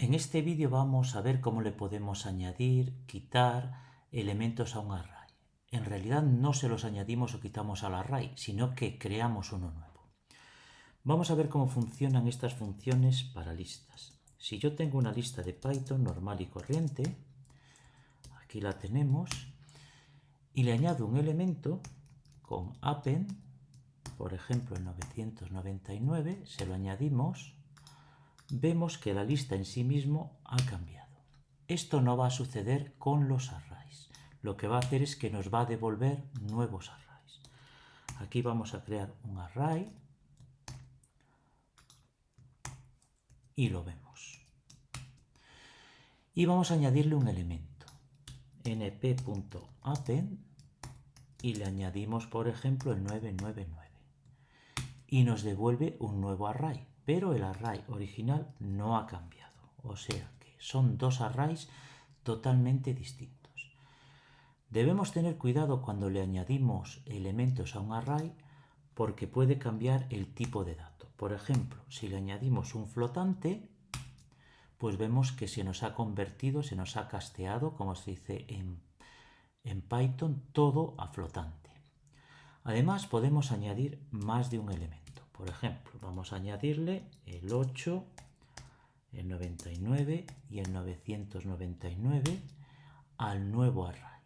En este vídeo vamos a ver cómo le podemos añadir, quitar elementos a un array. En realidad no se los añadimos o quitamos al array, sino que creamos uno nuevo. Vamos a ver cómo funcionan estas funciones para listas. Si yo tengo una lista de Python normal y corriente, aquí la tenemos, y le añado un elemento con append, por ejemplo el 999, se lo añadimos, vemos que la lista en sí mismo ha cambiado. Esto no va a suceder con los arrays. Lo que va a hacer es que nos va a devolver nuevos arrays. Aquí vamos a crear un array y lo vemos. Y vamos a añadirle un elemento, np.append, y le añadimos, por ejemplo, el 999. Y nos devuelve un nuevo array pero el array original no ha cambiado. O sea que son dos arrays totalmente distintos. Debemos tener cuidado cuando le añadimos elementos a un array porque puede cambiar el tipo de dato. Por ejemplo, si le añadimos un flotante, pues vemos que se nos ha convertido, se nos ha casteado, como se dice en, en Python, todo a flotante. Además, podemos añadir más de un elemento. Por ejemplo, vamos a añadirle el 8, el 99 y el 999 al nuevo array.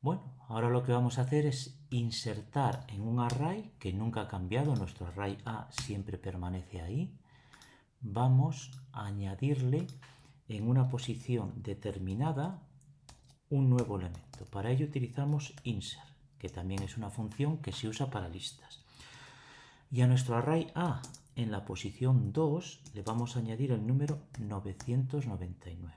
Bueno, ahora lo que vamos a hacer es insertar en un array que nunca ha cambiado, nuestro array A siempre permanece ahí. Vamos a añadirle en una posición determinada un nuevo elemento. Para ello utilizamos insert, que también es una función que se usa para listas. Y a nuestro array A en la posición 2 le vamos a añadir el número 999.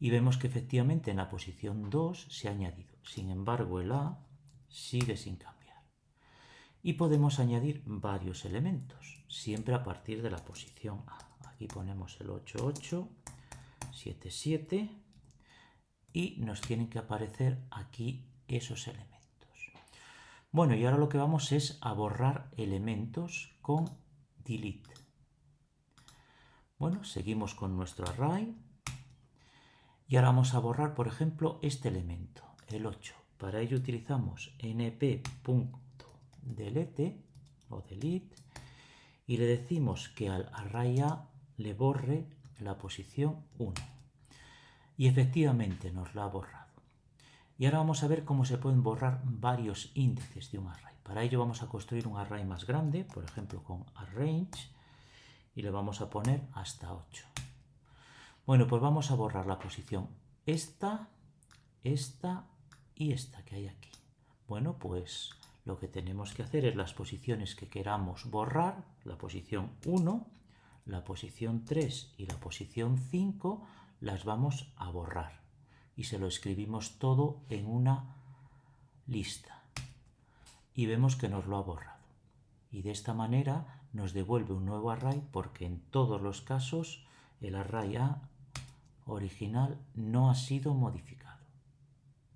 Y vemos que efectivamente en la posición 2 se ha añadido. Sin embargo, el A sigue sin cambiar. Y podemos añadir varios elementos, siempre a partir de la posición A. Aquí ponemos el 88, 77 y nos tienen que aparecer aquí esos elementos. Bueno, y ahora lo que vamos es a borrar elementos con delete. Bueno, seguimos con nuestro array. Y ahora vamos a borrar, por ejemplo, este elemento, el 8. Para ello utilizamos np.delete o delete y le decimos que al array A le borre la posición 1. Y efectivamente nos la ha borrado. Y ahora vamos a ver cómo se pueden borrar varios índices de un array. Para ello vamos a construir un array más grande, por ejemplo con arrange, y le vamos a poner hasta 8. Bueno, pues vamos a borrar la posición esta, esta y esta que hay aquí. Bueno, pues lo que tenemos que hacer es las posiciones que queramos borrar, la posición 1, la posición 3 y la posición 5, las vamos a borrar y se lo escribimos todo en una lista. Y vemos que nos lo ha borrado. Y de esta manera nos devuelve un nuevo array porque en todos los casos el array A original no ha sido modificado.